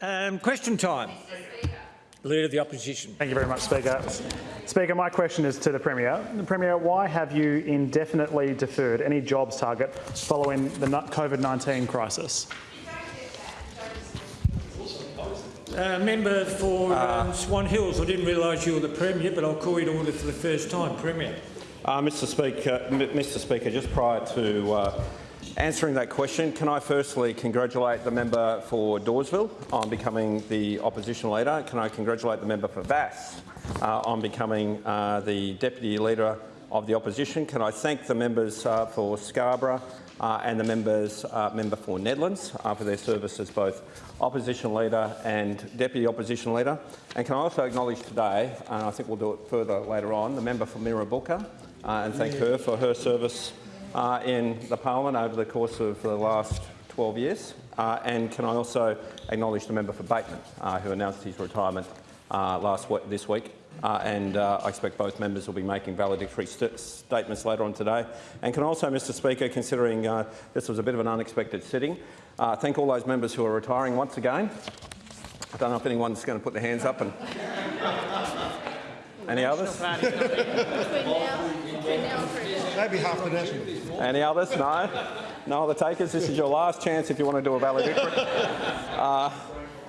Um, question time. Leader of the Opposition. Thank you very much, Speaker. Speaker, my question is to the Premier. The Premier, why have you indefinitely deferred any jobs target following the COVID-19 crisis? Uh, member for um, Swan Hills, I didn't realise you were the Premier, but I'll call you to order for the first time. Premier. Uh, Mr Speaker, Mr Speaker, just prior to uh, answering that question, can I firstly congratulate the member for Dawesville on becoming the opposition leader? Can I congratulate the member for Vasse uh, on becoming uh, the deputy leader of the opposition? Can I thank the members uh, for Scarborough uh, and the members, uh, member for Nedlands uh, for their service as both opposition leader and deputy opposition leader. And can I also acknowledge today, and I think we'll do it further later on, the member for Mirrabooka uh, and thank her for her service uh, in the parliament over the course of the last 12 years. Uh, and can I also acknowledge the member for Bateman, who announced his retirement last week, this week. Uh, and uh, I expect both members will be making valedictory st statements later on today. And can I also, Mr Speaker, considering uh, this was a bit of an unexpected sitting, uh, thank all those members who are retiring once again. I don't know if anyone's going to put their hands up. And Any others? Maybe half the national. Any others? No? No other takers? This is your last chance if you want to do a valedictory. Uh,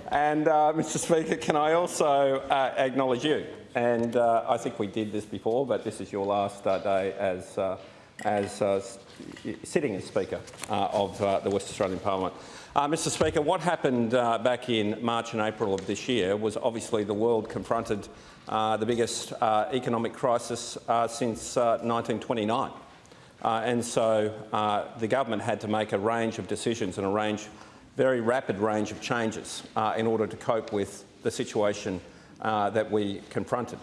and, uh, Mr Speaker, can I also uh, acknowledge you? And uh, I think we did this before, but this is your last uh, day as, uh, as uh, sitting as Speaker uh, of uh, the West Australian Parliament. Mr Speaker, what happened back in March and April of this year was obviously the world confronted Uh, the biggest uh, economic crisis uh, since 1929. and so the government had to make a range of decisions and a range, very rapid range of changes in order to cope with the situation uh, that we confronted.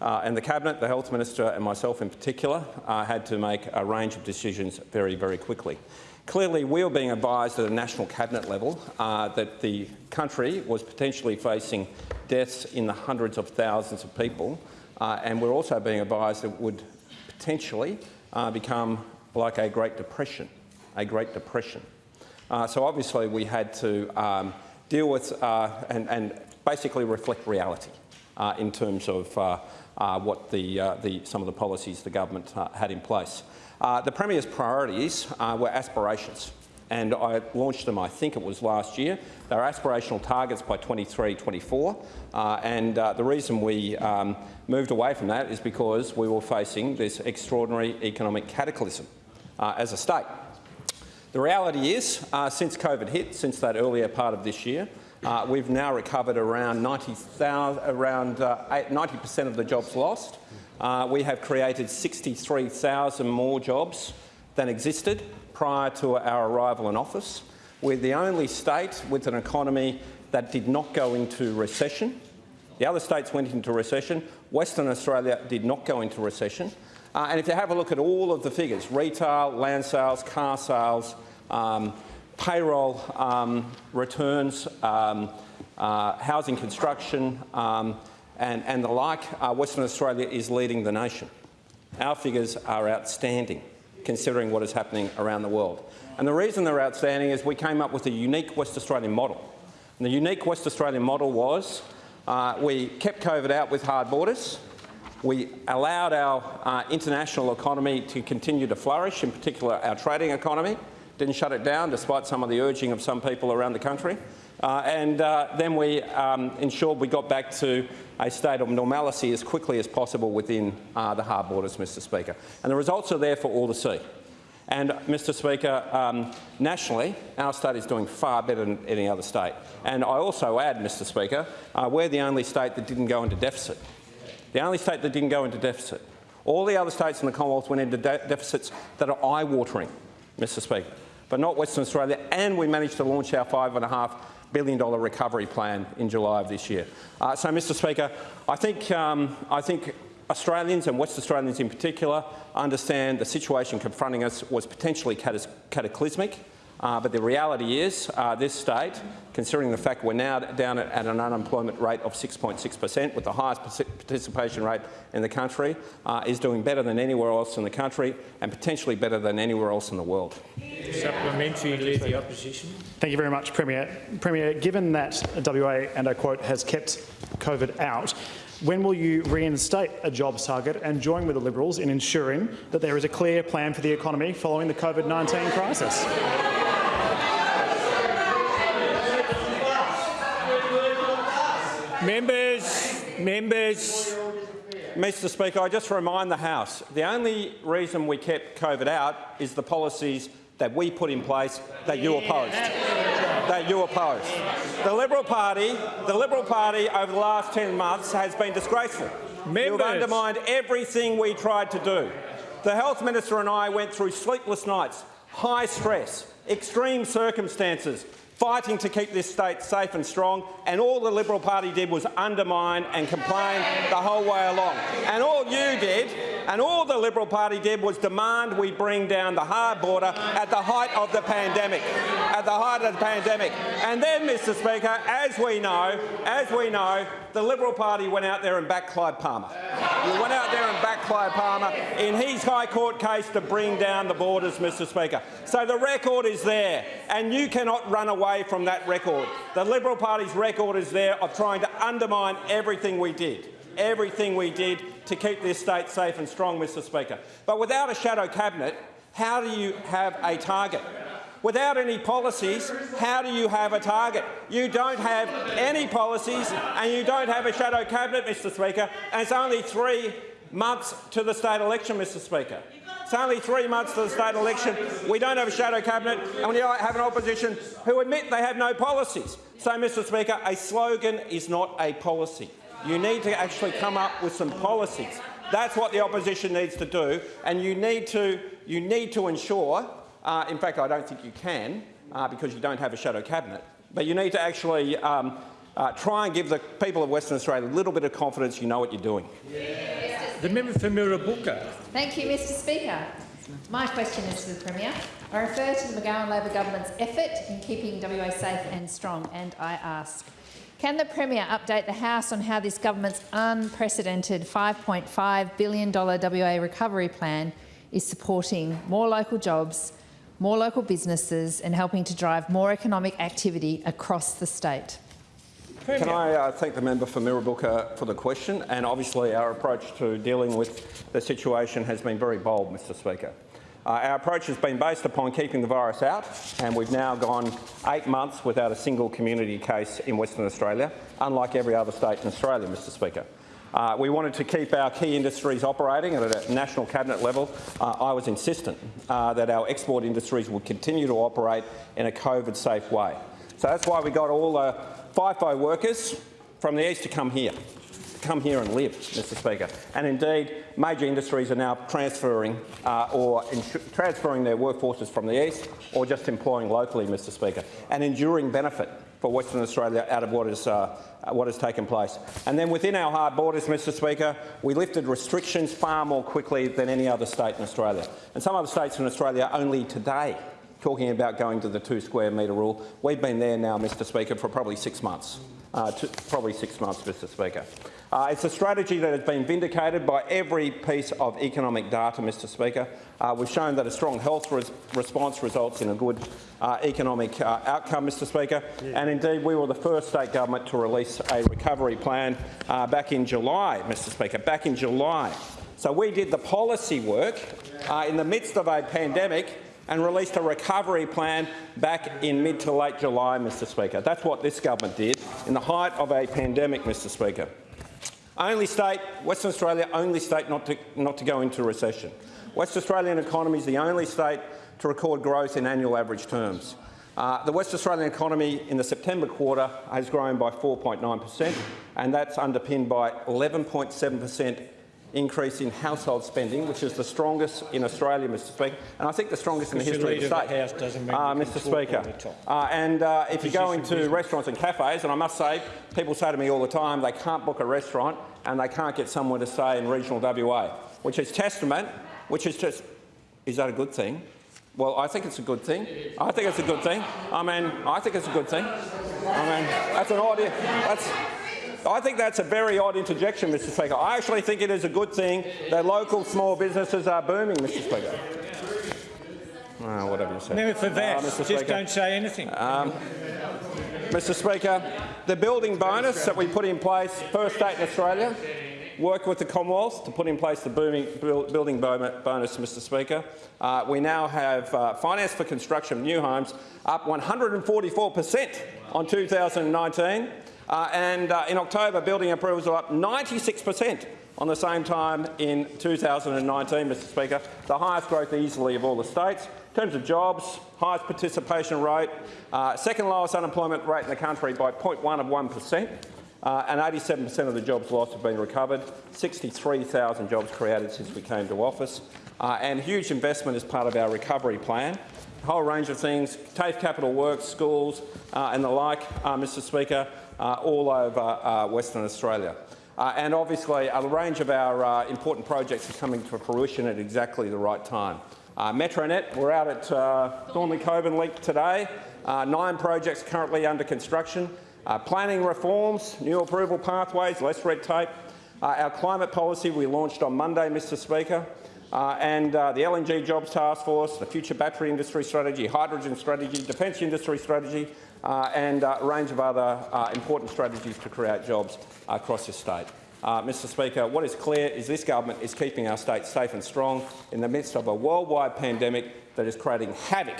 Uh, and the Cabinet, the Health Minister and myself in particular, uh, had to make a range of decisions very, very quickly. Clearly, we were being advised at a national cabinet level uh, that the country was potentially facing deaths in the hundreds of thousands of people, uh, and we're also being advised that it would potentially uh, become like a Great Depression, a Great Depression. Uh, so obviously we had to um, deal with and, and basically reflect reality uh, in terms of uh, uh, what the, uh, the, some of the policies the government uh, had in place. Uh, the Premier's priorities were aspirations, and I launched them, I think it was last year. They are aspirational targets by 23-24, and the reason we um, moved away from that is because we were facing this extraordinary economic cataclysm as a state. The reality is, since COVID hit, since that earlier part of this year, uh, we've now recovered around 90% around, uh, 90 of the jobs lost. Uh, we have created 63,000 more jobs than existed prior to our arrival in office. We're the only state with an economy that did not go into recession. The other states went into recession. Western Australia did not go into recession. Uh, and if you have a look at all of the figures, retail, land sales, car sales, um, payroll um, returns, um, uh, housing construction um, and, and, the like, uh, Western Australia is leading the nation. Our figures are outstanding considering what is happening around the world. And the reason they're outstanding is we came up with a unique West Australian model. And the unique West Australian model was uh, we kept COVID out with hard borders, we allowed our uh, international economy to continue to flourish, in particular our trading economy, didn't shut it down despite some of the urging of some people around the country. Uh, and uh, then we um, ensured we got back to a state of normality as quickly as possible within uh, the hard borders, Mr Speaker. And the results are there for all to see. And, Mr Speaker, um, nationally, our state is doing far better than any other state. And I also add, Mr Speaker, uh, we're the only state that didn't go into deficit. The only state that didn't go into deficit. All the other states in the Commonwealth went into de deficits that are eye-watering, Mr Speaker but not Western Australia, and we managed to launch our $5.5 billion recovery plan in July of this year. Uh, so, Mr Speaker, I think, um, I think Australians and West Australians in particular understand the situation confronting us was potentially cataclysmic, uh, but the reality is uh, this state considering the fact we're now down at, at an unemployment rate of 6.6 per cent, with the highest participation rate in the country, uh, is doing better than anywhere else in the country and potentially better than anywhere else in the world. Supplementary, lead the opposition. Thank you very much, Premier. Premier, given that WA, and I quote, has kept COVID out, when will you reinstate a jobs target and join with the Liberals in ensuring that there is a clear plan for the economy following the COVID-19 crisis? Members, members, Mr Speaker, I just remind the House, the only reason we kept COVID out is the policies that we put in place that you opposed. That you opposed. The Liberal Party, the Liberal Party over the last 10 months has been disgraceful. You've undermined everything we tried to do. The Health Minister and I went through sleepless nights, high stress, extreme circumstances, fighting to keep this state safe and strong, and all the Liberal Party did was undermine and complain the whole way along. And all you did, and all the Liberal Party did was demand we bring down the hard border at the height of the pandemic. At the height of the pandemic. And then, Mr Speaker, as we know, as we know, the Liberal Party went out there and backed Clive Palmer. You went out there and backed Clive Palmer in his High Court case to bring down the borders, Mr Speaker. So the record is there, and you cannot run away from that record. The Liberal Party's record is there of trying to undermine everything we did, everything we did to keep this state safe and strong, Mr Speaker. But without a shadow cabinet, how do you have a target? Without any policies, how do you have a target? You don't have any policies and you don't have a shadow cabinet, Mr Speaker, and it's only three months to the state election, Mr Speaker. It's only three months to the state election. We don't have a shadow cabinet and we have an opposition who admit they have no policies. So, Mr Speaker, a slogan is not a policy. You need to actually come up with some policies. That's what the opposition needs to do, and you need to, you need to ensure uh, in fact, I don't think you can uh, because you don't have a shadow cabinet. But you need to actually um, uh, try and give the people of Western Australia a little bit of confidence you know what you're doing. the member for Mirrabooka. Thank you, Mr Speaker. My question is to the Premier. I refer to the McGowan Labor government's effort in keeping WA safe and strong, and I ask, can the Premier update the House on how this government's unprecedented $5.5 billion WA recovery plan is supporting more local jobs, more local businesses and helping to drive more economic activity across the state? Can I uh, thank the member for Mirrabooka for the question? And obviously, our approach to dealing with the situation has been very bold, Mr. Speaker. Uh, our approach has been based upon keeping the virus out, and we've now gone eight months without a single community case in Western Australia, unlike every other state in Australia, Mr. Speaker. Uh, we wanted to keep our key industries operating at a national cabinet level. Uh, I was insistent uh, that our export industries would continue to operate in a COVID-safe way. So that's why we got all the FIFO workers from the east to come here, come here and live, Mr Speaker. And indeed, major industries are now transferring uh, or transferring their workforces from the east or just employing locally, Mr Speaker, an enduring benefit for Western Australia out of what, is, uh, what has taken place. And then within our hard borders, Mr Speaker, we lifted restrictions far more quickly than any other state in Australia. And some other states in Australia only today talking about going to the two square metre rule. We've been there now, Mr Speaker, for probably six months. Uh, probably six months, Mr Speaker. Uh, it's a strategy that has been vindicated by every piece of economic data, Mr Speaker. Uh, we've shown that a strong health res response results in a good uh, economic uh, outcome, Mr Speaker. Yeah. And indeed, we were the first state government to release a recovery plan uh, back in July, Mr Speaker, back in July. So we did the policy work in the midst of a pandemic and released a recovery plan back in mid to late July, Mr Speaker. That's what this government did in the height of a pandemic, Mr Speaker. Only state, Western Australia, only state not to, not to go into recession. West Australian economy is the only state to record growth in annual average terms. Uh, the West Australian economy in the September quarter has grown by 4.9 per cent, and that's underpinned by 11.7 per cent increase in household spending, which is the strongest in Australia, Mr Speaker, and I think the strongest in the history of the state. House doesn't uh, Mr Speaker. Uh, and uh, if you go into business. restaurants and cafes, and I must say, people say to me all the time they can't book a restaurant and they can't get somewhere to stay in regional WA, which is testament, which is just, is that a good thing? Well, I think it's a good thing. I think it's a good thing. I mean, I think it's a good thing. I mean, that's an odd. That's. I think that's a very odd interjection, Mr. Speaker. I actually think it is a good thing that local small businesses are booming, Mr. Speaker. Oh, whatever you say. Member for Vasse, Uh, just Speaker. don't say anything. Mr Speaker, the building bonus that we put in place, first state in Australia, worked with the Commonwealth to put in place the booming, building bonus, Mr Speaker. Uh, we now have uh, finance for construction of new homes up 144 per cent on 2019. Uh, and uh, in October, building approvals are up 96 per cent on the same time in 2019, Mr Speaker, the highest growth easily of all the states. In terms of jobs, highest participation rate, uh, second lowest unemployment rate in the country by 0.1 of 1 per cent, uh, and 87% of the jobs lost have been recovered, 63,000 jobs created since we came to office, uh, and huge investment as part of our recovery plan. A whole range of things, TAFE Capital Works, schools uh, and the like, uh, Mr Speaker, all over uh, Western Australia. Uh, and obviously, a range of our uh, important projects are coming to fruition at exactly the right time. Uh, Metronet, we're out at uh, Thornlie Cockburn Link today. Uh, nine projects currently under construction. Uh, planning reforms, new approval pathways, less red tape. Uh, our climate policy we launched on Monday, Mr Speaker. Uh, and uh, the LNG Jobs Task Force, the Future Battery Industry Strategy, Hydrogen Strategy, Defence Industry Strategy, uh, and uh, a range of other uh, important strategies to create jobs across the state. Uh, Mr Speaker, what is clear is this government is keeping our state safe and strong in the midst of a worldwide pandemic that is creating havoc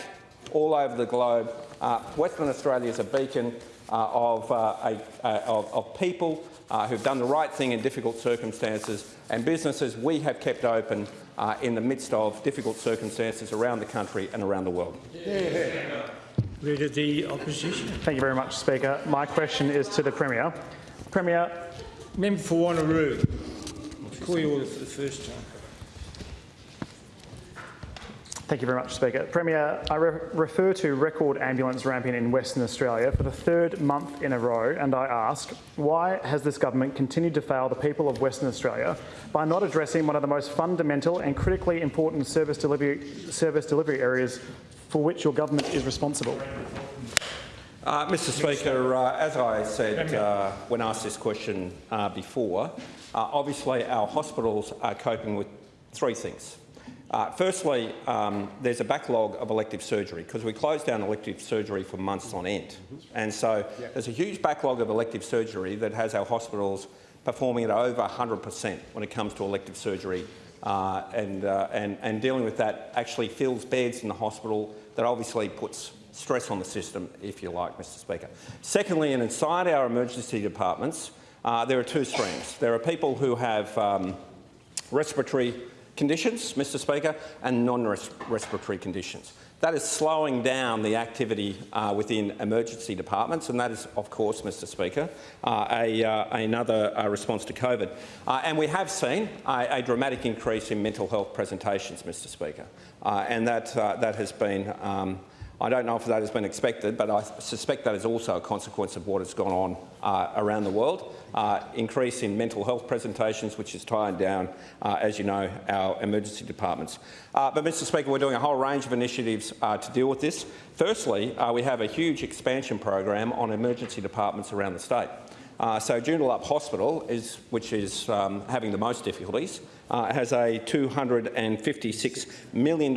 all over the globe. Uh, Western Australia is a beacon uh, of, uh, a, uh, of, of people uh, who've done the right thing in difficult circumstances and businesses we have kept open uh, in the midst of difficult circumstances around the country and around the world. Leader of the opposition. Thank you very much, Speaker. My question is to the Premier. Premier, Member for Wanneroo. I'll call you order for the first time. Thank you very much, Speaker. Premier, I re- refer to record ambulance ramping in Western Australia for the third month in a row, and I ask, why has this government continued to fail the people of Western Australia by not addressing one of the most fundamental and critically important service delivery, service delivery areas for which your government is responsible? Uh, Mr Speaker, uh, as I said uh, when asked this question uh, before, uh, obviously our hospitals are coping with three things. Uh, firstly, um, there's a backlog of elective surgery because we closed down elective surgery for months on end. And so there's a huge backlog of elective surgery that has our hospitals performing at over 100% when it comes to elective surgery. Uh, and, uh, and, and dealing with that actually fills beds in the hospital that obviously puts stress on the system, if you like, Mr Speaker. Secondly, and inside our emergency departments, uh, there are two streams. There are people who have um, respiratory conditions, Mr Speaker, and non-respiratory conditions. That is slowing down the activity uh, within emergency departments, and that is, of course, Mr Speaker, uh, a, uh, another uh, response to COVID. Uh, and we have seen a, a, dramatic increase in mental health presentations, Mr Speaker, uh, and that, that has been um, I don't know if that has been expected, but I suspect that is also a consequence of what has gone on uh, around the world. Uh, increase in mental health presentations, which is tying down, uh, as you know, our emergency departments. Uh, but, Mr Speaker, we're doing a whole range of initiatives uh, to deal with this. Firstly, uh, we have a huge expansion program on emergency departments around the state. Uh, so Joondalup Hospital, is, which is um, having the most difficulties, has a $256 million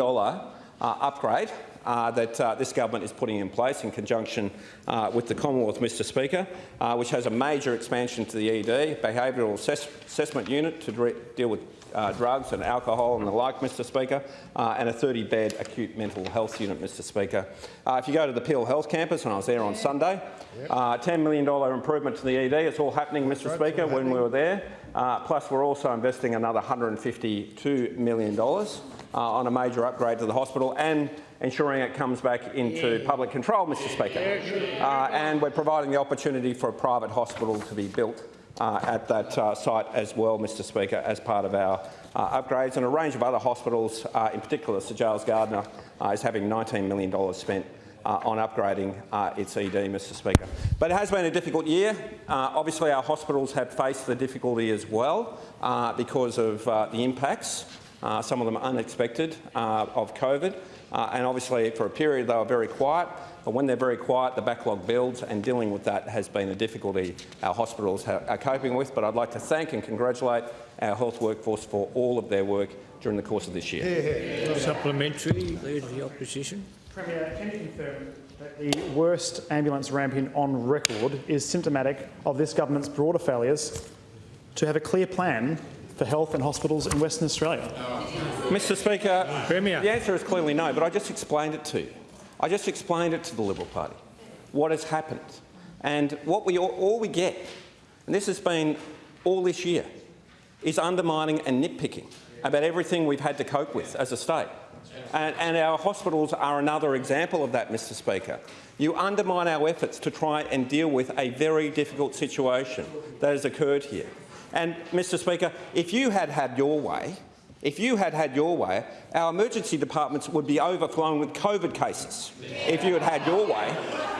uh, upgrade uh, that uh, this government is putting in place in conjunction uh, with the Commonwealth, Mr Speaker, uh, which has a major expansion to the ED, behavioural assess assessment unit to deal with uh, drugs and alcohol and the like, Mr Speaker, uh, and a 30-bed acute mental health unit, Mr Speaker. Uh, if you go to the Peel Health Campus, and I was there on Sunday, uh, $10 million improvement to the ED. It's all happening, Mr Speaker, when we were there. Uh, plus, we're also investing another $152 million uh, on a major upgrade to the hospital and ensuring it comes back into public control, Mr Speaker. Uh, and we're providing the opportunity for a private hospital to be built uh, at that uh, site as well, Mr Speaker, as part of our uh, upgrades. And a range of other hospitals, uh, in particular Sir Charles Gairdner, uh, is having $19 million spent uh, on upgrading its ED, Mr Speaker. But it has been a difficult year. Obviously, our hospitals have faced the difficulty as well because of the impacts, uh, some of them unexpected, of COVID. and obviously, for a period, they were very quiet. but when they're very quiet, the backlog builds, and dealing with that has been a difficulty our hospitals are coping with. But I'd like to thank and congratulate our health workforce for all of their work during the course of this year. Supplementary, Leader of the Opposition. Premier, can you confirm that the worst ambulance ramping on record is symptomatic of this government's broader failures to have a clear plan for health and hospitals in Western Australia? Mr Speaker, Premier. the answer is clearly no, but I just explained it to you. I just explained it to the Liberal Party, what has happened. And what we all, all we get, and this has been all this year, is undermining and nitpicking about everything we've had to cope with as a state. And, and our hospitals are another example of that, Mr Speaker. You undermine our efforts to try and deal with a very difficult situation that has occurred here. And, Mr Speaker, if you had had your way, if you had had your way, our emergency departments would be overflowing with COVID cases. If you had had your way,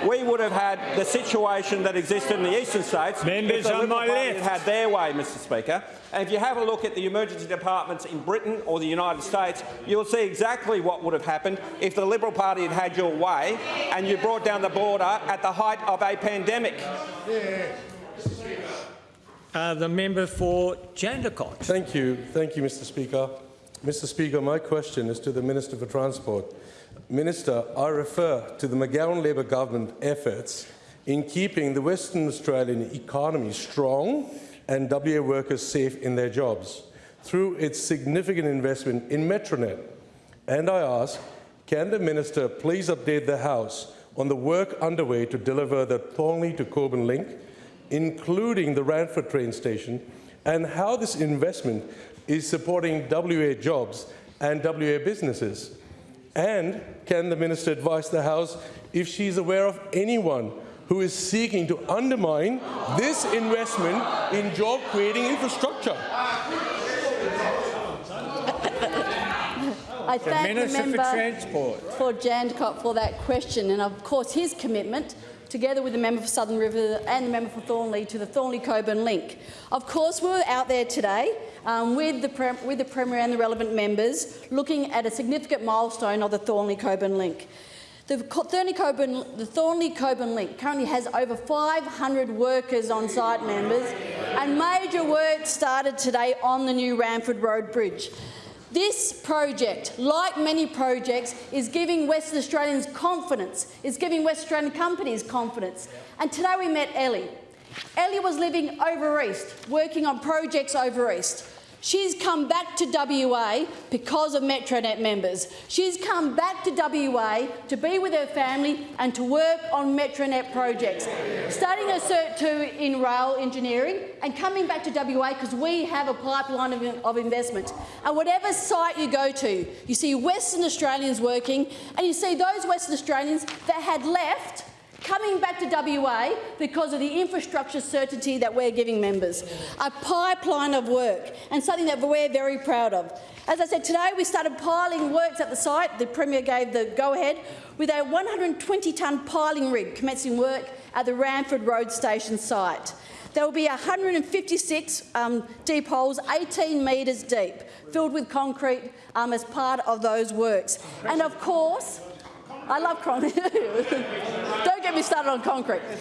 we would have had the situation that existed in the eastern states. Members if the on Liberal my Party left. had had their way, Mr Speaker. And if you have a look at the emergency departments in Britain or the United States, you'll see exactly what would have happened if the Liberal Party had had your way and you brought down the border at the height of a pandemic. Uh, the member for Jandakot. Thank you. Thank you, Mr. Speaker. Mr. Speaker, my question is to the Minister for Transport. Minister, I refer to the McGowan Labor government efforts in keeping the Western Australian economy strong and WA workers safe in their jobs through its significant investment in Metronet. And I ask, can the Minister please update the House on the work underway to deliver the Thornlie to Cockburn link, including the Ranford train station, and how this investment is supporting WA jobs and WA businesses? And can the Minister advise the House if she's aware of anyone who is seeking to undermine this investment in job-creating infrastructure? I The thank the Minister for member Transport. for Jandakot for that question and of course his commitment together with the member for Southern River and the member for Thornlie to the Thornlie-Cockburn link. Of course we were out there today um, with, the with the Premier and the relevant members looking at a significant milestone of the Thornlie-Cockburn link. The Thornlie-Cockburn, the Thornlie-Cockburn link currently has over 500 workers on site members and major work started today on the new Ranford Road Bridge. This project, like many projects, is giving Western Australians confidence, is giving West Australian companies confidence. And today we met Ellie. Ellie was living over east, working on projects over east. She's come back to WA because of Metronet members. She's come back to WA to be with her family and to work on Metronet projects, starting a Cert 2 in rail engineering and coming back to WA because we have a pipeline of, of investment. And whatever site you go to, you see Western Australians working and you see those Western Australians that had left coming back to WA because of the infrastructure certainty that we're giving members. A pipeline of work and something that we're very proud of. As I said, today we started piling works at the site. The Premier gave the go-ahead with a 120-tonne piling rig commencing work at the Ranford Road Station site. There will be 156 um, deep holes, 18 metres deep, filled with concrete um, as part of those works. And of course, I love concrete. Me started on concrete.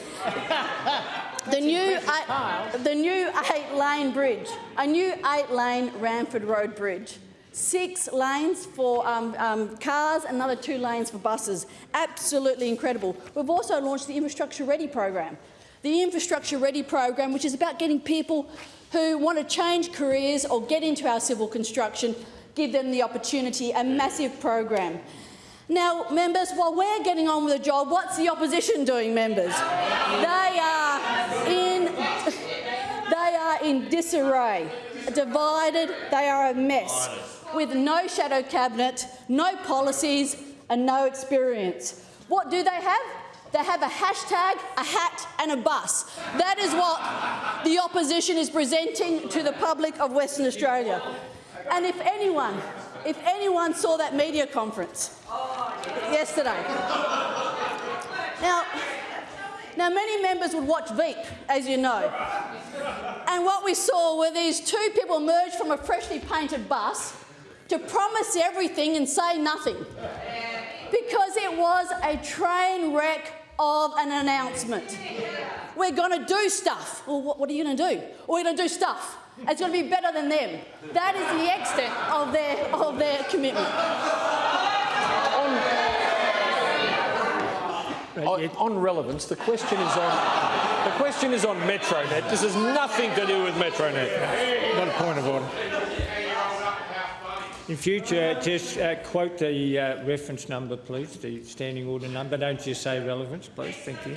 The new, eight, the new eight-lane bridge, a new eight-lane Ranford Road bridge. Six lanes for um, um, cars, another two lanes for buses. Absolutely incredible. We've also launched the Infrastructure Ready program. The Infrastructure Ready program, which is about getting people who want to change careers or get into our civil construction, give them the opportunity, a massive program. Now, members, while we're getting on with the job, what's the opposition doing, members? They are in, they are in disarray, divided, they are a mess, with no shadow cabinet, no policies and no experience. What do they have? They have a hashtag, a hat and a bus. That is what the opposition is presenting to the public of Western Australia. And if anyone, if anyone saw that media conference yesterday. Now, now, many members would watch Veep, as you know. And what we saw were these two people emerge from a freshly painted bus to promise everything and say nothing. because it was a train wreck of an announcement. We're going to do stuff. Well, what, what are you going to do? We're going to do stuff. It's going to be better than them. That is the extent of their, of their commitment. On, on relevance, the question is on the question is on Metronet. This has nothing to do with Metronet. Not a point of order. In future, just uh, quote the uh, reference number, please, the standing order number. Don't just say relevance, please. Thank you.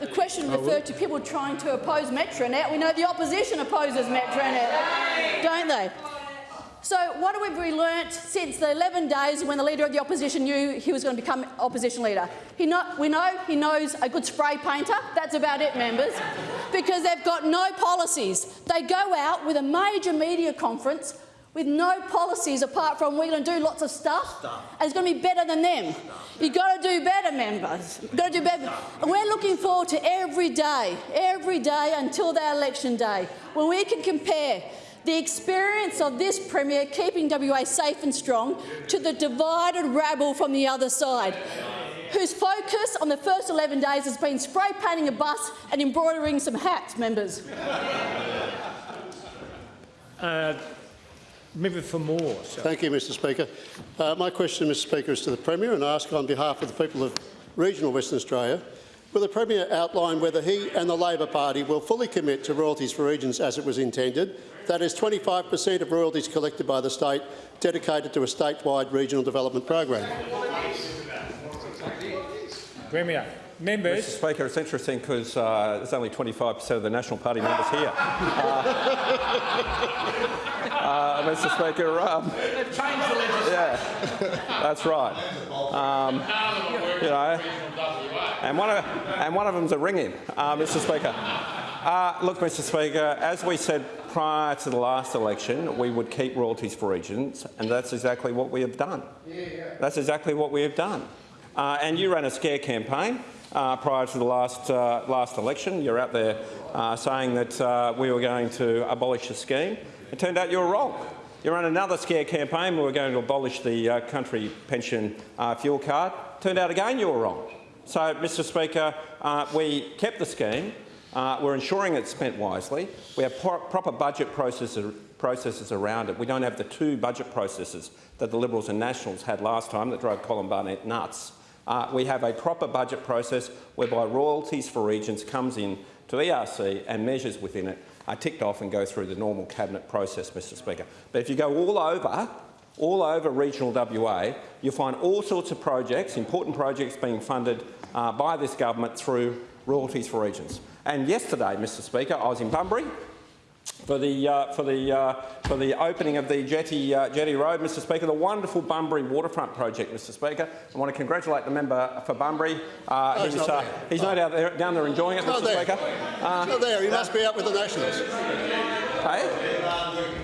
The question oh, referred to people trying to oppose Metronet. We know the opposition opposes Metronet, don't they? So what have we learnt since the 11 days when the Leader of the Opposition knew he was going to become Opposition Leader? Know, we know he knows a good spray painter. That's about it, members. Because they've got no policies. They go out with a major media conference with no policies apart from we're going to do lots of stuff and it's going to be better than them. You've got to do better, members. You've got to do better. And we're looking forward to every day, every day until that election day, when we can compare the experience of this Premier keeping WA safe and strong to the divided rabble from the other side, whose focus on the first 11 days has been spray painting a bus and embroidering some hats, members. Uh, Member for Moore. So. Thank you, Mr Speaker. Uh, my question, Mr Speaker, is to the Premier and I ask on behalf of the people of regional Western Australia, will the Premier outline whether he and the Labor Party will fully commit to royalties for regions as it was intended, that is 25 per cent of royalties collected by the state dedicated to a statewide regional development program? Premier. Members. Mr Speaker, it's interesting because uh, there's only 25 per cent of the National Party members here. Uh, uh, Mr Speaker, um, yeah, that's right. Um, you know, and one of and one of them's a ringing, uh, Mr Speaker. Uh, look, Mr Speaker, as we said prior to the last election, we would keep royalties for regions, and that's exactly what we have done. That's exactly what we have done. Uh, and you ran a scare campaign uh, prior to the last, uh, last election. You're out there uh, saying that uh, we were going to abolish the scheme. It turned out you were wrong. You ran another scare campaign. We were going to abolish the uh, country pension uh, fuel card. Turned out again you were wrong. So, Mr Speaker, uh, we kept the scheme. Uh, we're ensuring it's spent wisely. We have pro proper budget processes, processes around it. We don't have the two budget processes that the Liberals and Nationals had last time that drove Colin Barnett nuts. Uh, we have a proper budget process whereby royalties for regions comes in to ERC and measures within it are ticked off and go through the normal cabinet process, Mr Speaker. But if you go all over, all over regional WA, you'll find all sorts of projects, important projects being funded uh, by this government through royalties for regions. And yesterday, Mr Speaker, I was in Bunbury for the, uh, for the, uh, for the opening of the Jetty, uh, Jetty Road, Mr Speaker, the wonderful Bunbury waterfront project, Mr Speaker. I want to congratulate the member for Bunbury. Uh, No, he's uh, he's no doubt there, down there enjoying it, Mr there. Speaker. Uh, Not there. He must be out with the Nationals. hey?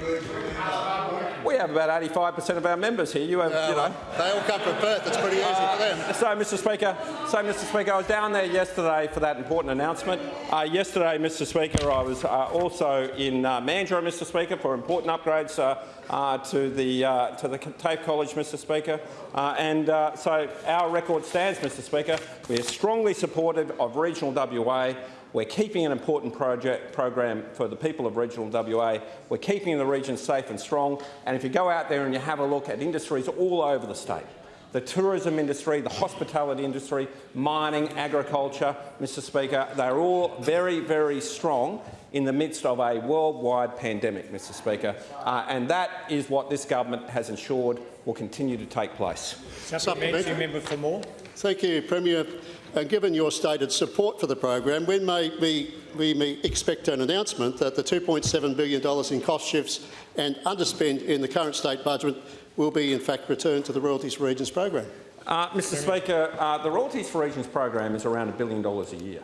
We have about 85 per cent of our members here. You have, you know. They all come from Perth. It's pretty easy for them. So, Mr Speaker, so, Mr Speaker, I was down there yesterday for that important announcement. Uh, yesterday, Mr Speaker, I was uh, also in uh, Mandurah, Mr Speaker, for important upgrades uh, uh, to the uh, to the TAFE College, Mr Speaker. Uh, and uh, so our record stands, Mr Speaker. We are strongly supportive of regional WA. We're keeping an important project program for the people of regional WA. We're keeping the region safe and strong. And if you go out there and you have a look at industries all over the state, the tourism industry, the hospitality industry, mining, agriculture, Mr Speaker, they're all very, very strong in the midst of a worldwide pandemic, Mr Speaker. Uh, and that is what this government has ensured will continue to take place. supplementary member for Moore. Thank you, Premier. And given your stated support for the program, when may we, we may expect an announcement that the $2.7 billion in cost shifts and underspend in the current state budget will be in fact returned to the Royalties for Regions program? Uh, Mr Speaker, uh, the Royalties for Regions program is around a billion dollars a year.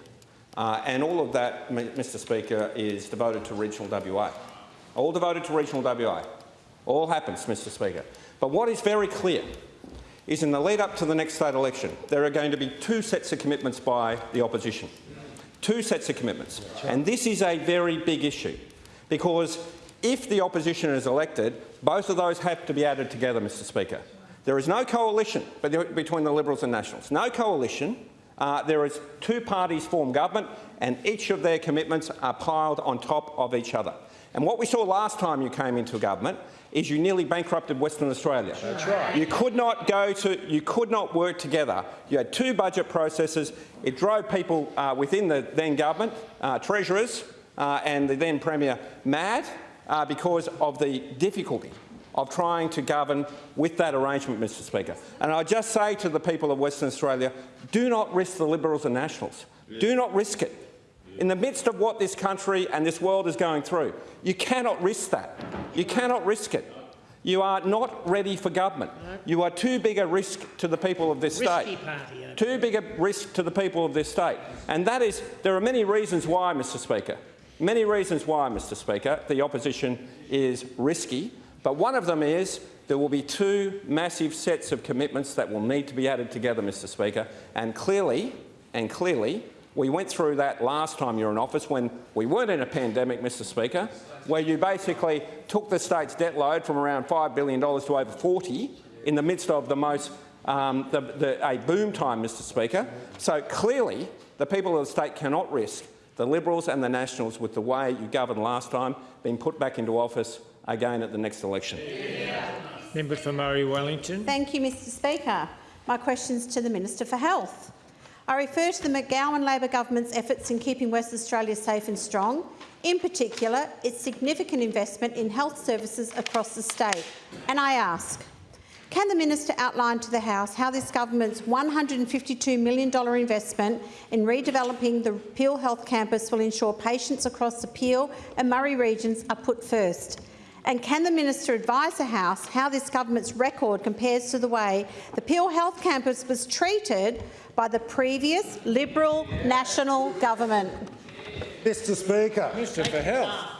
Uh, and all of that, Mr Speaker, is devoted to regional WA. All devoted to regional WA. All happens, Mr Speaker. But what is very clear is in the lead up to the next state election, there are going to be two sets of commitments by the opposition. Two sets of commitments. And this is a very big issue because if the opposition is elected, both of those have to be added together, Mr Speaker. There is no coalition between the Liberals and Nationals. No coalition. Uh, there is two parties form government and each of their commitments are piled on top of each other. And what we saw last time you came into government is you nearly bankrupted Western Australia. That's right. You could not go to, you could not work together. You had two budget processes. It drove people uh, within the then government, uh, treasurers uh, and the then Premier mad uh, because of the difficulty of trying to govern with that arrangement, Mr Speaker. And I just say to the people of Western Australia, do not risk the Liberals and Nationals. Do not risk it. In the midst of what this country and this world is going through, you cannot risk that. You cannot risk it. You are not ready for government. You are too big a risk to the people of this state. Too big a risk to the people of this state. And that is, there are many reasons why, Mr Speaker. Many reasons why, Mr Speaker, the opposition is risky. But one of them is there will be two massive sets of commitments that will need to be added together, Mr Speaker. And clearly, and clearly, we went through that last time you were in office when we weren't in a pandemic, Mr Speaker, where you basically took the state's debt load from around $5 billion to over 40 in the midst of the most um, the, the, a boom time, Mr Speaker. So clearly, the people of the state cannot risk the Liberals and the Nationals, with the way you governed last time, being put back into office again at the next election. Member for Murray Wellington. Thank you, Mr Speaker. My question is to the Minister for Health. I refer to the McGowan Labor government's efforts in keeping West Australia safe and strong, in particular its significant investment in health services across the state. And I ask, can the minister outline to the House how this government's $152 million investment in redeveloping the Peel Health Campus will ensure patients across the Peel and Murray regions are put first? And can the minister advise the House how this government's record compares to the way the Peel Health Campus was treated by the previous Liberal National Government? Mr Speaker. Minister for Health.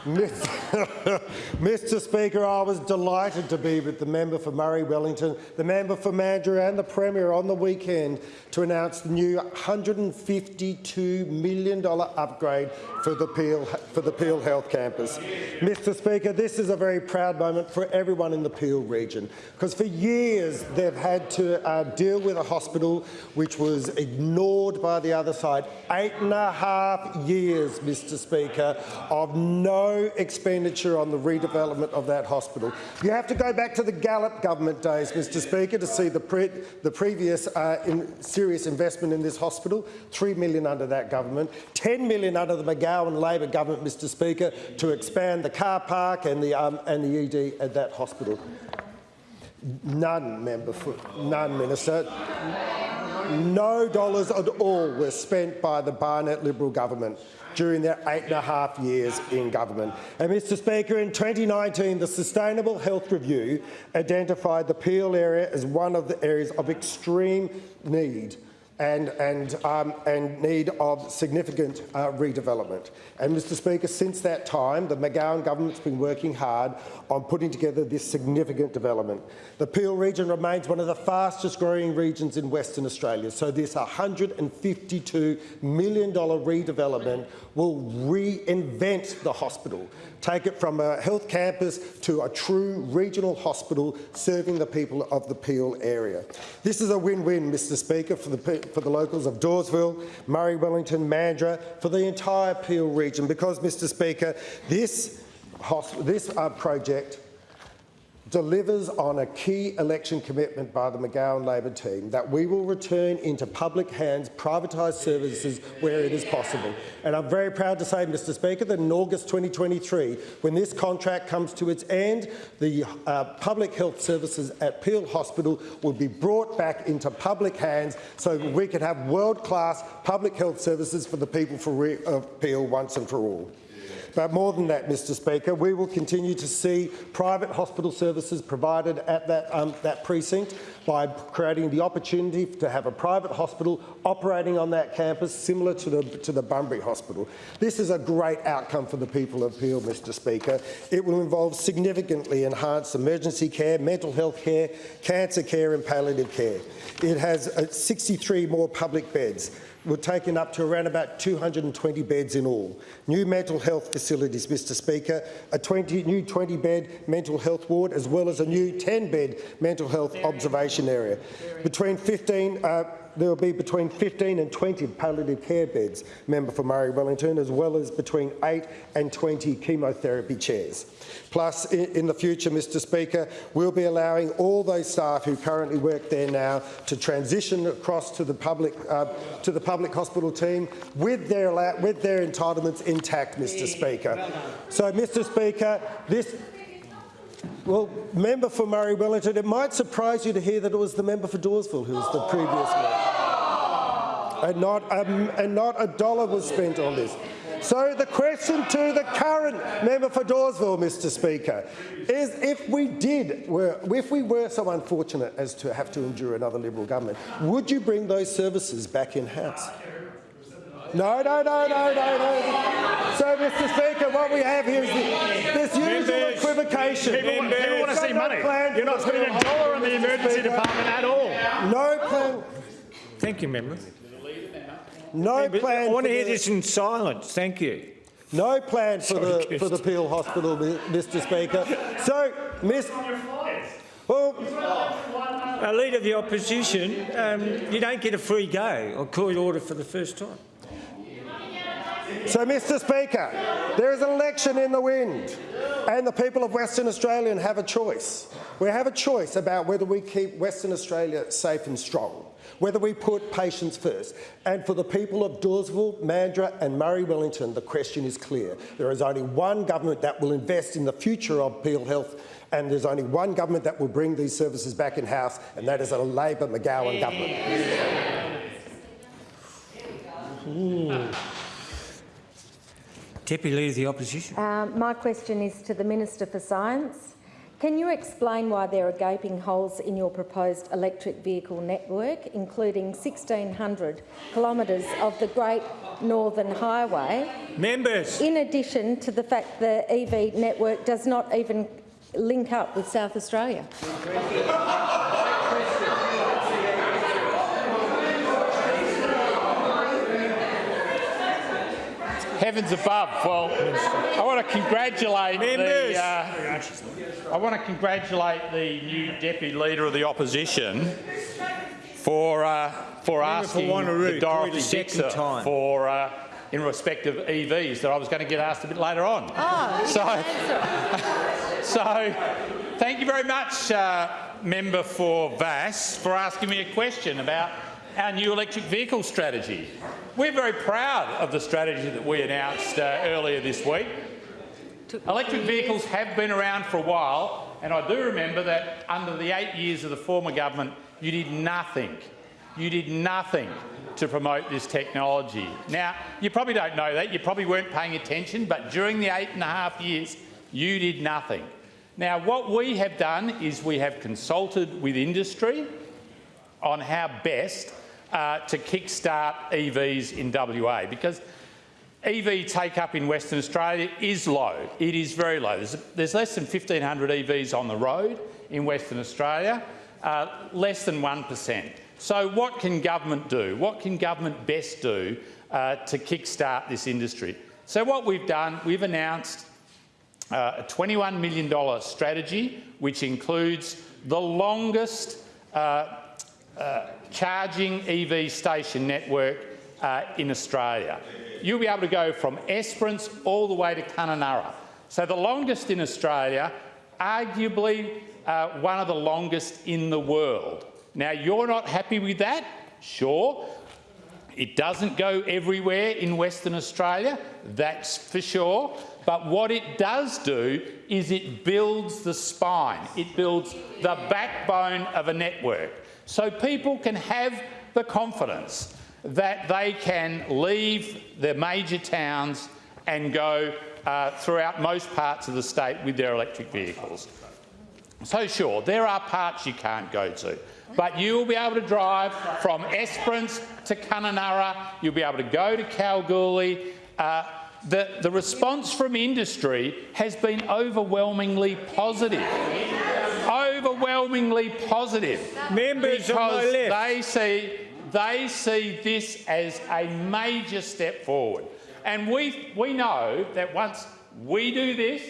Mr Speaker, I was delighted to be with the member for Murray Wellington, the member for Mandurah and the Premier on the weekend to announce the new $152 million upgrade for the, Peel, for the Peel Health Campus. Mr Speaker, this is a very proud moment for everyone in the Peel region because for years they've had to uh, deal with a hospital which was ignored by the other side. Eight and a half years, Mr Speaker, of no expenditure on the redevelopment of that hospital. You have to go back to the Gallop government days, Mr Speaker, to see the, pre the previous uh, in serious investment in this hospital, 3 million under that government, 10 million under the McGowan Labor government, Mr Speaker, to expand the car park and the, um, and the ED at that hospital. None, member, for, none, Minister. No dollars at all were spent by the Barnett Liberal government during their eight and a half years in government. And Mr Speaker, in 2019, the Sustainable Health Review identified the Peel area as one of the areas of extreme need and, and, um, and need of significant uh, redevelopment. And Mr Speaker, since that time, the McGowan government's been working hard on putting together this significant development. The Peel region remains one of the fastest growing regions in Western Australia, so this $152 million redevelopment will reinvent the hospital, take it from a health campus to a true regional hospital serving the people of the Peel area. This is a win-win, Mr Speaker, for the, for the locals of Dawesville, Murray Wellington, Mandurah, for the entire Peel region, because, Mr Speaker, this, this uh, project delivers on a key election commitment by the McGowan Labor team that we will return into public hands privatised services where it is possible. And I'm very proud to say, Mr Speaker, that in August 2023, when this contract comes to its end, the uh, public health services at Peel Hospital will be brought back into public hands so we can have world-class public health services for the people of Peel once and for all. But more than that, Mr Speaker, we will continue to see private hospital services provided at that, um, that precinct by creating the opportunity to have a private hospital operating on that campus similar to the, to the Bunbury Hospital. This is a great outcome for the people of Peel, Mr Speaker. It will involve significantly enhanced emergency care, mental health care, cancer care and palliative care. It has uh, 63 more public beds, We're taking up to around about 220 beds in all. New mental health facilities, Mr Speaker, a 20, new 20-bed mental health ward as well as a new 10-bed mental health observation area. Between 15, uh, there will be between 15 and 20 palliative care beds, member for Murray Wellington, as well as between 8 and 20 chemotherapy chairs. Plus, in, the future, Mr Speaker, we'll be allowing all those staff who currently work there now to transition across to the public, uh, to the public hospital team with their, with their entitlements intact, Mr Speaker. So, Mr Speaker, this well, member for Murray Wellington, it might surprise you to hear that it was the member for Dawesville who was the previous member. And not, um, and not a dollar was spent on this. So the question to the current member for Dawesville, Mr Speaker, is if we did, were, if we were so unfortunate as to have to endure another Liberal government, would you bring those services back in-house? No, no, no, no, no, no. So, Mr Speaker, what we have here is the, this usual Members, equivocation. People, want- people want to see money. You're not spending a dollar on the emergency Speaker. department at all. No plan. Thank you, member. No Member, plan. I want to hear this in silence. Thank you. No plan for the Sorry, for the Peel Hospital, Mr. Speaker. So, Miss. Well, A leader of the opposition, um, you don't get a free go. I'll call you order for the first time. So, Mr. Speaker, there is an election in the wind, and the people of Western Australia have a choice. We have a choice about whether we keep Western Australia safe and strong, whether we put patients first. And for the people of Dawesville, Mandurah and Murray Wellington, the question is clear. There is only one government that will invest in the future of Peel Health, and there's only one government that will bring these services back in-house, and that is a Labor McGowan government. Deputy Leader of the Opposition. Um, my question is to the Minister for Science. Can you explain why there are gaping holes in your proposed electric vehicle network, including 1,600 kilometres of the Great Northern Highway, Members, in addition to the fact the EV network does not even link up with South Australia? Heavens above. Well, I want to congratulate Members. the. Uh, I want to congratulate the new deputy leader of the opposition for uh, for Member for asking Wanneroo, the call Dorothy Dixer time. for. Uh, in respect of EVs, that I was going to get asked a bit later on. Oh, So- So, thank you very much, uh, member for Vasse, for asking me a question about our new electric vehicle strategy. We're very proud of the strategy that we announced uh, earlier this week. Electric vehicles have been around for a while, and I do remember that under the eight years of the former government, you did nothing. You did nothing to promote this technology. Now, you probably don't know that, you probably weren't paying attention, but during the eight and a half years, you did nothing. Now, what we have done is we have consulted with industry on how best uh, to kickstart EVs in WA because EV take-up in Western Australia is low. It is very low. There's, there's less than 1,500 EVs on the road in Western Australia, uh, less than 1%. So what can government do? What can government best do uh, to kickstart this industry? So what we've done, we've announced uh, a $21 million strategy, which includes the longest uh, uh, charging EV station network uh, in Australia. You'll be able to go from Esperance all the way to Kununurra. So the longest in Australia, arguably uh, one of the longest in the world. Now, you're not happy with that? Sure. It doesn't go everywhere in Western Australia, that's for sure. But what it does do is it builds the spine, it builds the backbone of a network. So people can have the confidence that they can leave their major towns and go uh, throughout most parts of the state with their electric vehicles. So sure, there are parts you can't go to, but you'll be able to drive from Esperance to Kununurra, you'll be able to go to Kalgoorlie. Uh, the, the response from industry has been overwhelmingly positive. Overwhelmingly positive. Members on my because left. they see They see this as a major step forward. And we, we know that once we do this,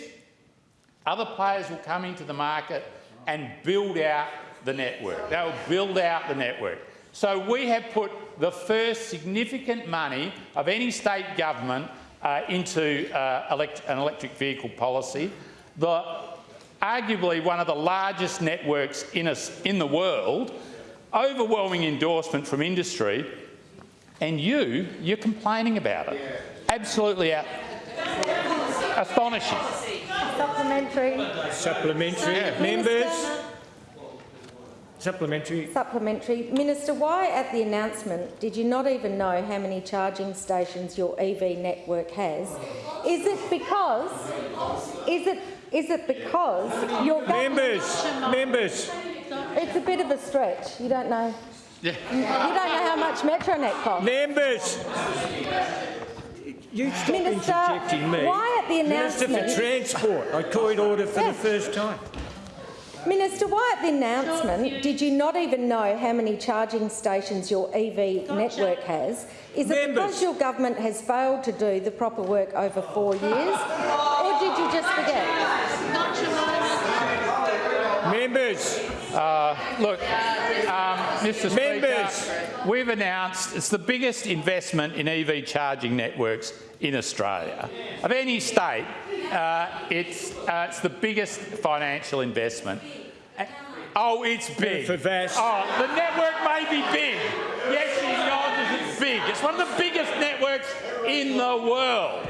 other players will come into the market and build out the network. They'll build out the network. So we have put the first significant money of any state government uh, into uh, elect an electric vehicle policy. The, arguably one of the largest networks in, a, in the world, overwhelming endorsement from industry, and you, you're complaining about it. Absolutely out, astonishing. Supplementary. Supplementary. Yeah. Members. Supplementary. Supplementary. Minister, why at the announcement did you not even know how many charging stations your EV network has? Is it because, is it, is it because your. Members. Members. It's a bit of a stretch. You don't know. You don't know how much Metronet costs. Members. You stop Minister, interjecting me. why at the announcement Minister for Transport. I call it order for the first time. Minister, why at the announcement did you not even know how many charging stations your EV network has? Is it Members. because your government has failed to do the proper work over four years, or did you just forget? Members. Uh, look, um, Mr Members. We've announced it's the biggest investment in EV charging networks in Australia. Of any state, uh, it's, uh, it's the biggest financial investment. Uh, Oh, it's big. For Vasse. Oh, the network may be big. Yes, acknowledges it's big. It's one of the biggest networks in the world.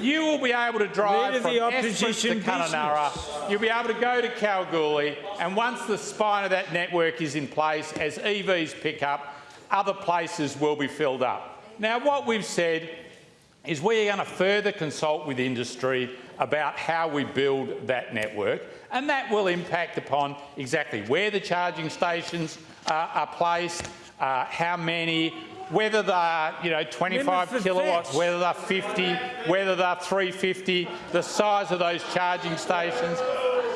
You will be able to drive from to opposition Kununurra. You'll be able to go to Kalgoorlie, and once the spine of that network is in place, as EVs pick up, other places will be filled up. Now, what we've said is we are going to further consult with industry about how we build that network, and that will impact upon exactly where the charging stations uh, are placed, uh, how many, whether they're you know 25 kilowatts, whether they're 50, whether they're 350, the size of those charging stations.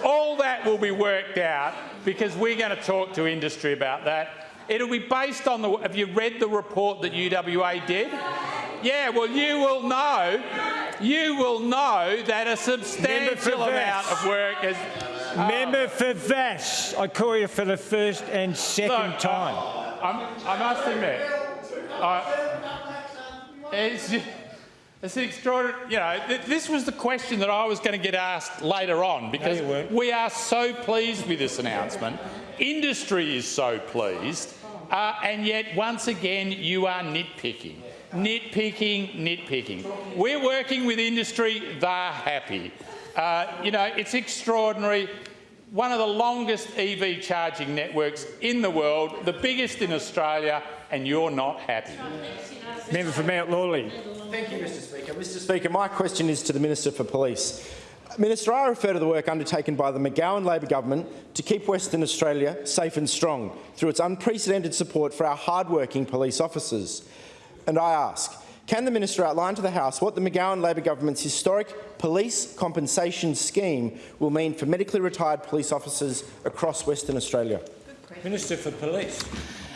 All that will be worked out because we're going to talk to industry about that. It'll be based on the. Have you read the report that UWA did? Yeah, well, you will know. You will know that a substantial amount of work has. Member for Vasse. I call you for the first and second Look, time. uh, I'm, I must admit, I, it's, it's an extraordinary. You know, th- this was the question that I was going to get asked later on because weren't. we are so pleased with this announcement. Industry is so pleased, uh, and yet once again you are nitpicking. Nitpicking, nitpicking. We're working with industry, they're happy. Uh, you know, it's extraordinary. One of the longest EV charging networks in the world, the biggest in Australia, and you're not happy. Member for Mount Lawley. Thank you, Mr Speaker. Mr Speaker, my question is to the Minister for Police. Minister, I refer to the work undertaken by the McGowan Labor government to keep Western Australia safe and strong through its unprecedented support for our hard-working police officers. And I ask, can the minister outline to the House what the McGowan Labor government's historic police compensation scheme will mean for medically retired police officers across Western Australia? Minister for Police.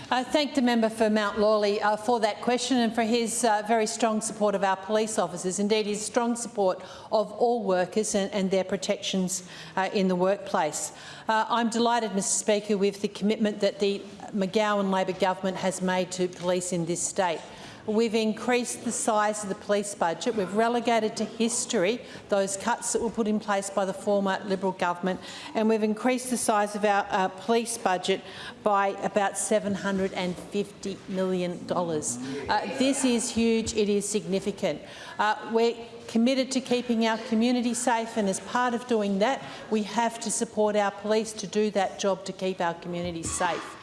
I thank the member for Mount Lawley uh, for that question and for his uh, very strong support of our police officers, indeed his strong support of all workers and, and their protections uh, in the workplace. Uh, I'm delighted, Mr Speaker, with the commitment that the McGowan Labor government has made to police in this state. We've increased the size of the police budget. We've relegated to history those cuts that were put in place by the former Liberal government, and we've increased the size of our uh, police budget by about $750 million. Uh, this is huge. It is significant. Uh, we're committed to keeping our community safe, and as part of doing that, we have to support our police to do that job to keep our communities safe.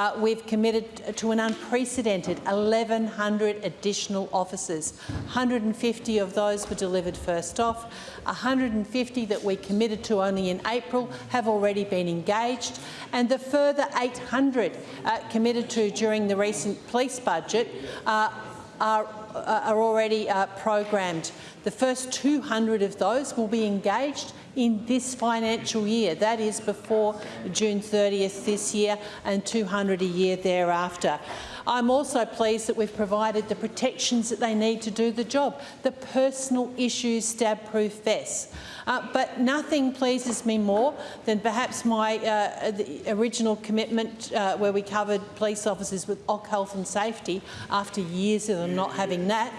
Uh, we've committed to an unprecedented 1,100 additional officers. 150 of those were delivered first off. 150 that we committed to only in April have already been engaged, and the further 800 uh, committed to during the recent police budget uh, are, are already uh, programmed. The first 200 of those will be engaged in this financial year. That is before June 30th this year and 200 a year thereafter. I'm also pleased that we've provided the protections that they need to do the job, the personal issues stab-proof vests. Uh, but nothing pleases me more than perhaps my uh, original commitment uh, where we covered police officers with OC health and safety after years of them not having that,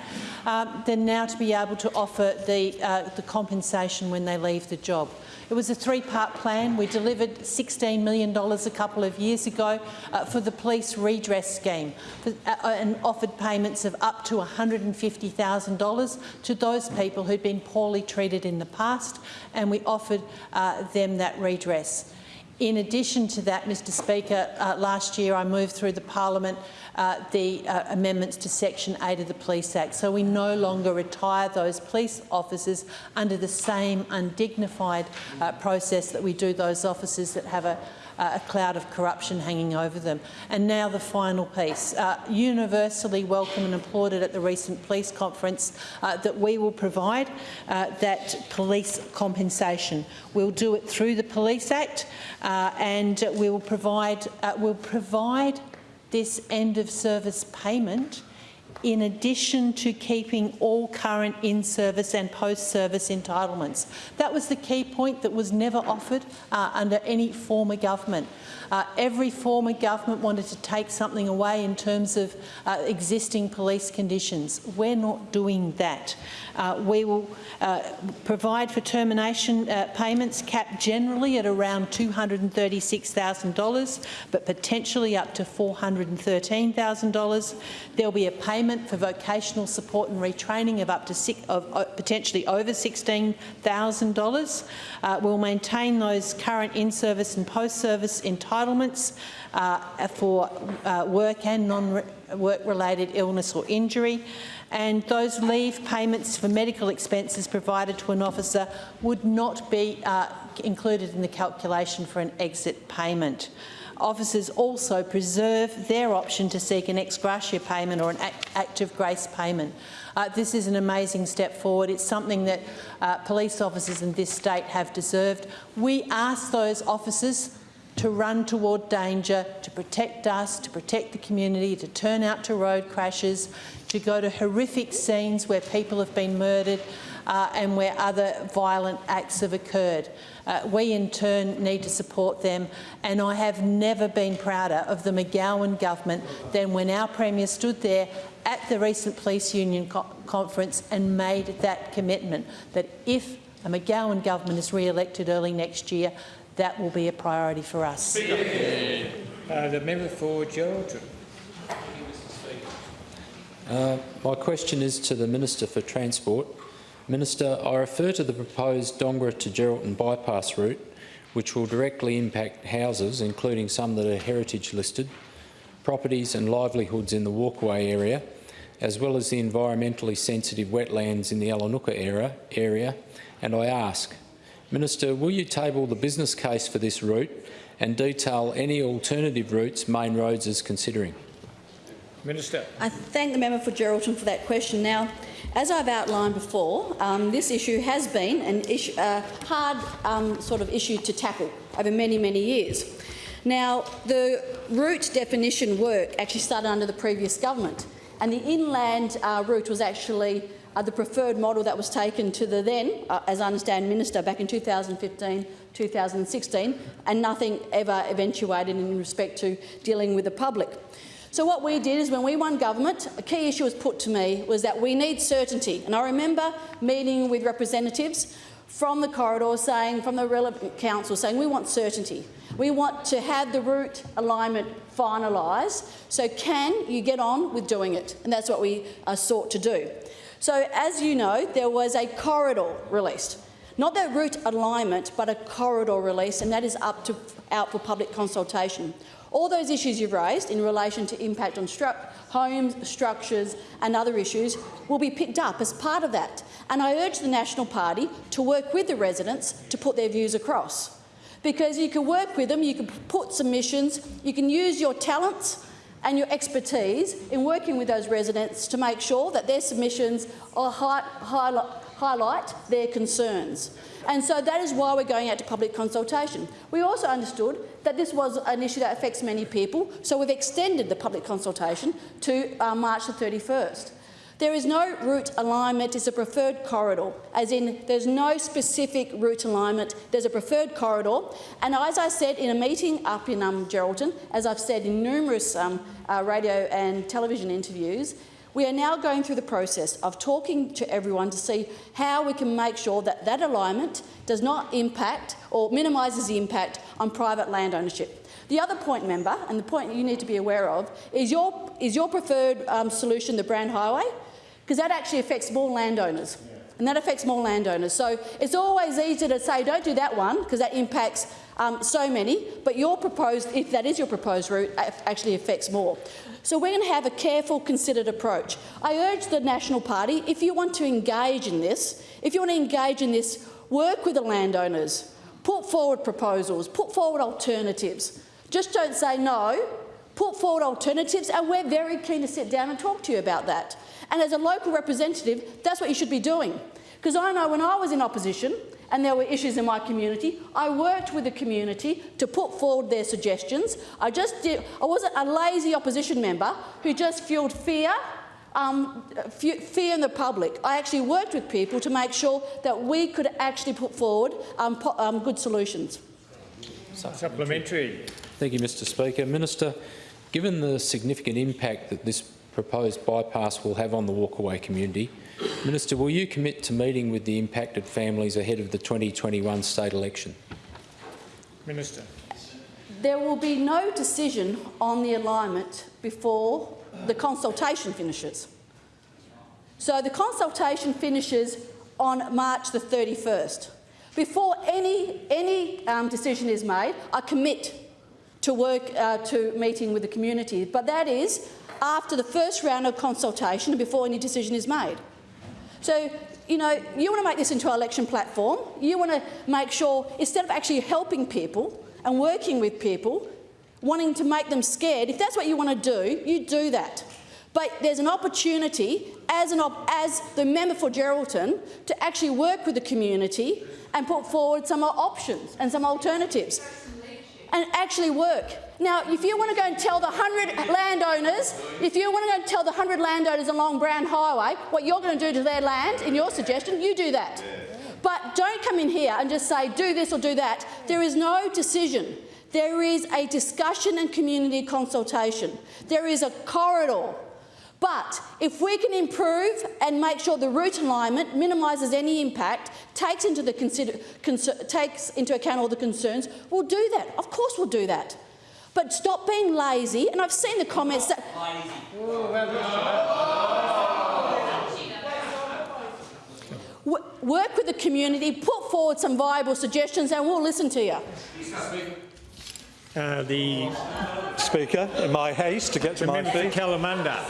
um, than now to be able to offer the, uh, the compensation when they leave the job. It was a three-part plan. We delivered $16 million a couple of years ago uh, for the police redress scheme for, uh, and offered payments of up to $150,000 to those people who'd been poorly treated in the past, and we offered uh, them that redress. In addition to that, Mr Speaker, uh, last year I moved through the parliament uh, the uh, amendments to Section 8 of the Police Act. So we no longer retire those police officers under the same undignified uh, process that we do those officers that have a, a cloud of corruption hanging over them. And now the final piece. Uh, universally welcome and applauded at the recent police conference uh, that we will provide uh, that police compensation. We'll do it through the Police Act uh, and we will provide, uh, we'll provide this end of service payment in addition to keeping all current in-service and post-service entitlements. That was the key point that was never offered uh, under any former government. Uh, every former government wanted to take something away in terms of uh, existing police conditions. We're not doing that. Uh, we will uh, provide for termination uh, payments capped generally at around $236,000 but potentially up to $413,000. There will be a payment for vocational support and retraining of up to six, of, uh, potentially over $16,000. Uh, we'll maintain those current in-service and post-service entitlements uh, for uh, work and non-work-related illness or injury and those leave payments for medical expenses provided to an officer would not be uh, included in the calculation for an exit payment. Officers also preserve their option to seek an ex gratia payment or an act of grace payment. Uh, this is an amazing step forward. It's something that uh, police officers in this state have deserved. We ask those officers to run toward danger, to protect us, to protect the community, to turn out to road crashes, to go to horrific scenes where people have been murdered uh, and where other violent acts have occurred. Uh, we in turn need to support them and I have never been prouder of the McGowan government than when our Premier stood there at the recent police union co conference and made that commitment that if a McGowan government is re-elected early next year, that will be a priority for us. Uh, the member for Geraldton. Uh, my question is to the Minister for Transport. Minister, I refer to the proposed Dongara to Geraldton bypass route, which will directly impact houses, including some that are heritage listed, properties and livelihoods in the Walkaway area, as well as the environmentally sensitive wetlands in the Allanooka area, area, and I ask, Minister, will you table the business case for this route and detail any alternative routes Main Roads is considering? Minister. I thank the member for Geraldton for that question. Now, as I've outlined before, um, this issue has been an issue, a hard um, sort of issue to tackle over many, many years. Now, the route definition work actually started under the previous government, and the inland uh, route was actually uh, the preferred model that was taken to the then, uh, as I understand, minister back in 2015 2016, and nothing ever eventuated in respect to dealing with the public. So what we did is when we won government, a key issue was put to me was that we need certainty. And I remember meeting with representatives from the corridor saying, from the relevant council saying, we want certainty. We want to have the route alignment finalised. So can you get on with doing it? And that's what we uh, sought to do. So as you know, there was a corridor released. Not the route alignment, but a corridor release, and that is up to, out for public consultation. All those issues you've raised in relation to impact on stru homes, structures and other issues will be picked up as part of that. And I urge the National Party to work with the residents to put their views across. Because you can work with them, you can put submissions, you can use your talents and your expertise in working with those residents to make sure that their submissions high, high, highlight their concerns. And so that is why we're going out to public consultation. We also understood that this was an issue that affects many people, so we've extended the public consultation to uh, March the 31st. There is no route alignment, it's a preferred corridor, as in there's no specific route alignment, there's a preferred corridor. And as I said in a meeting up in um, Geraldton, as I've said in numerous um, uh, radio and television interviews, we are now going through the process of talking to everyone to see how we can make sure that that alignment does not impact or minimises the impact on private land ownership. The other point, member, and the point you need to be aware of, is your, is your preferred um, solution the Brand Highway? Because that actually affects more landowners. And that affects more landowners. So it's always easy to say, don't do that one, because that impacts um, so many, but your proposed, if that is your proposed route, actually affects more. So we're going to have a careful, considered approach. I urge the National Party, if you want to engage in this, if you want to engage in this, work with the landowners, put forward proposals, put forward alternatives. Just don't say no, put forward alternatives, and we're very keen to sit down and talk to you about that. And as a local representative, that's what you should be doing. Because I know when I was in opposition and there were issues in my community, I worked with the community to put forward their suggestions. I just did, I wasn't a lazy opposition member who just fueled fear um, fear in the public. I actually worked with people to make sure that we could actually put forward um, um, good solutions. Supplementary. Thank you, Mr Speaker. Minister, given the significant impact that this proposed bypass will have on the Walkaway community. Minister, will you commit to meeting with the impacted families ahead of the 2021 state election? Minister. There will be no decision on the alignment before the consultation finishes. So the consultation finishes on March the 31st. Before any, any um, decision is made, I commit to work uh, to meeting with the community. But that is after the first round of consultation and before any decision is made. So, you know, you want to make this into an election platform. You want to make sure, instead of actually helping people and working with people, wanting to make them scared, if that's what you want to do, you do that. But there's an opportunity as, an op as the member for Geraldton to actually work with the community and put forward some options and some alternatives and actually work. Now, if you want to go and tell the 100 landowners, if you want to go and tell the 100 landowners along Brand Highway what you're going to do to their land, in your suggestion, you do that. But don't come in here and just say, do this or do that. There is no decision. There is a discussion and community consultation. There is a corridor. But if we can improve and make sure the route alignment minimises any impact, takes into, takes into account all the concerns, we'll do that. Of course we'll do that. But stop being lazy. And I've seen the comments that. Work with the community, put forward some viable suggestions, and we'll listen to you. Uh, the Speaker, in my haste to get to my feet. Kalamunda.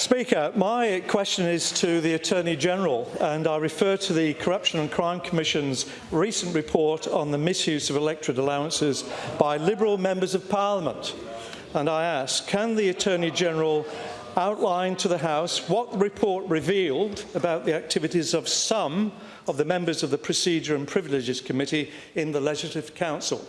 Speaker, my question is to the Attorney-General and I refer to the Corruption and Crime Commission's recent report on the misuse of electorate allowances by Liberal members of Parliament. And I ask, can the Attorney-General outline to the House what the report revealed about the activities of some of the members of the Procedure and Privileges Committee in the Legislative Council?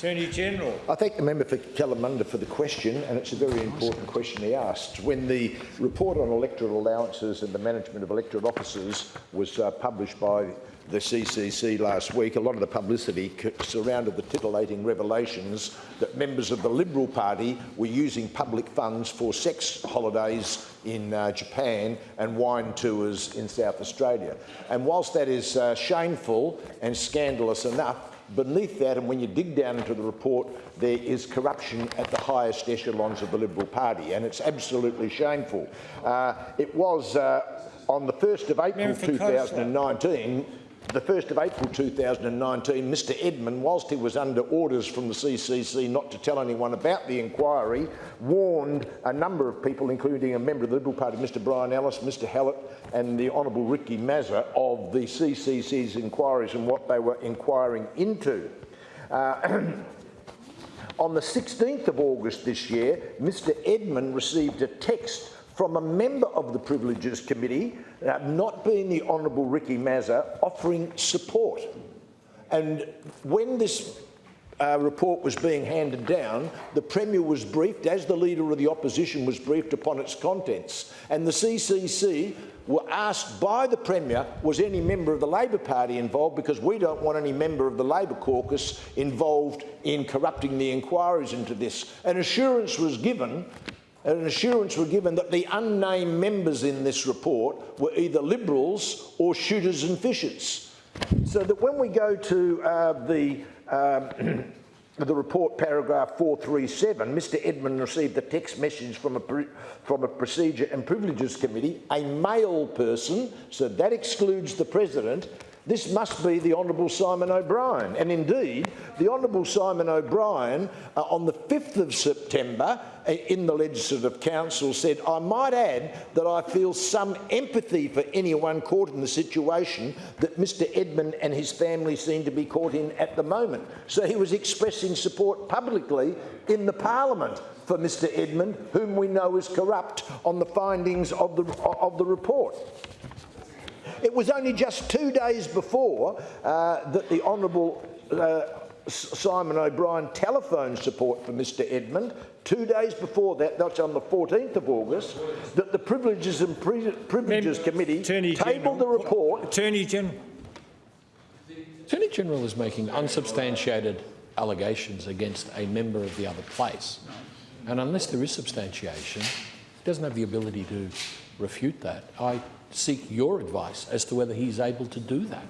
Attorney General. I thank the member for Kalamunda for the question, and it's a very important question he asked. When the report on electoral allowances and the management of electorate offices was uh, published by the CCC last week, a lot of the publicity surrounded the titillating revelations that members of the Liberal Party were using public funds for sex holidays in uh, Japan and wine tours in South Australia. And whilst that is uh, shameful and scandalous enough, Beneath that, and when you dig down into the report, there is corruption at the highest echelons of the Liberal Party, and it's absolutely shameful. Uh, it was uh, on the 1st of April 2019 the 1st of April 2019, Mr Edman, whilst he was under orders from the CCC not to tell anyone about the inquiry, warned a number of people, including a member of the Liberal Party, Mr Brian Ellis, Mr Hallett and the Honourable Ricky Mazza, of the CCC's inquiries and what they were inquiring into. Uh, on the 16th of August this year, Mr Edman received a text from a member of the Privileges Committee, uh, not being the Honourable Ricky Mazza, offering support. And when this uh, report was being handed down, the Premier was briefed, as the Leader of the Opposition was briefed upon its contents. And the CCC were asked by the Premier, was any member of the Labor Party involved, because we don't want any member of the Labor caucus involved in corrupting the inquiries into this. An assurance was given an assurance was given that the unnamed members in this report were either Liberals or shooters and fishers. So that when we go to uh, the um, the report, paragraph 437, Mr Edman received a text message from a, from a Procedure and Privileges Committee, a male person, so that excludes the President, this must be the Honourable Simon O'Brien. And indeed, the Honourable Simon O'Brien, uh, on the 5th of September, in the Legislative Council said, I might add that I feel some empathy for anyone caught in the situation that Mr Edman and his family seem to be caught in at the moment. So he was expressing support publicly in the Parliament for Mr Edman, whom we know is corrupt on the findings of the, of the report. It was only just two days before uh, that the Honourable uh, Simon O'Brien telephoned support for Mr Edman. Two days before that, that's on the 14th of August, that the Privileges and Pri Privileges Mem Committee Attorney tabled General, the report. Attorney General. Attorney General is making unsubstantiated allegations against a member of the other place. And unless there is substantiation, he doesn't have the ability to refute that. I seek your advice as to whether he's able to do that.